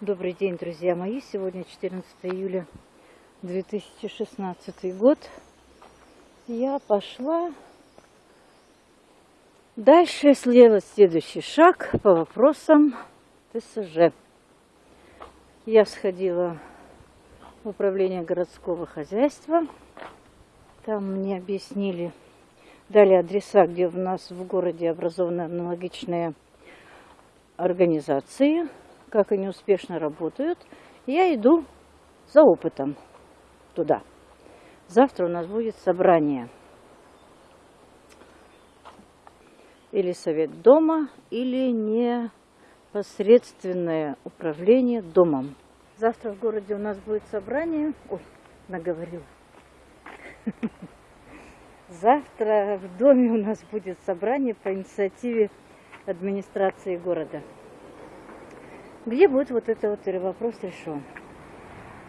Добрый день, друзья мои. Сегодня 14 июля 2016 год. Я пошла дальше сделать следующий шаг по вопросам ТСЖ. Я сходила в управление городского хозяйства. Там мне объяснили, дали адреса, где у нас в городе образованы аналогичные организации, как они успешно работают. Я иду за опытом туда. Завтра у нас будет собрание. Или совет дома, или непосредственное управление домом. Завтра в городе у нас будет собрание. Ой, наговорил. Завтра в доме у нас будет собрание по инициативе администрации города. Где будет вот это вот вопрос решен?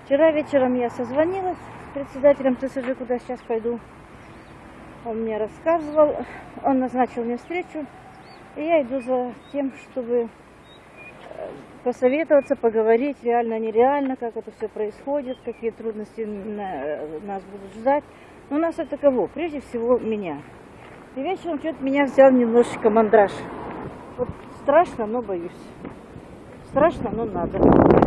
Вчера вечером я созвонилась с председателем ТСЖ, куда сейчас пойду. Он мне рассказывал, он назначил мне встречу, и я иду за тем, чтобы посоветоваться, поговорить, реально, нереально, как это все происходит, какие трудности нас будут ждать. Но нас это кого? Прежде всего меня. И вечером что-то меня взял немножечко мандраж. Вот страшно, но боюсь. Страшно, но надо.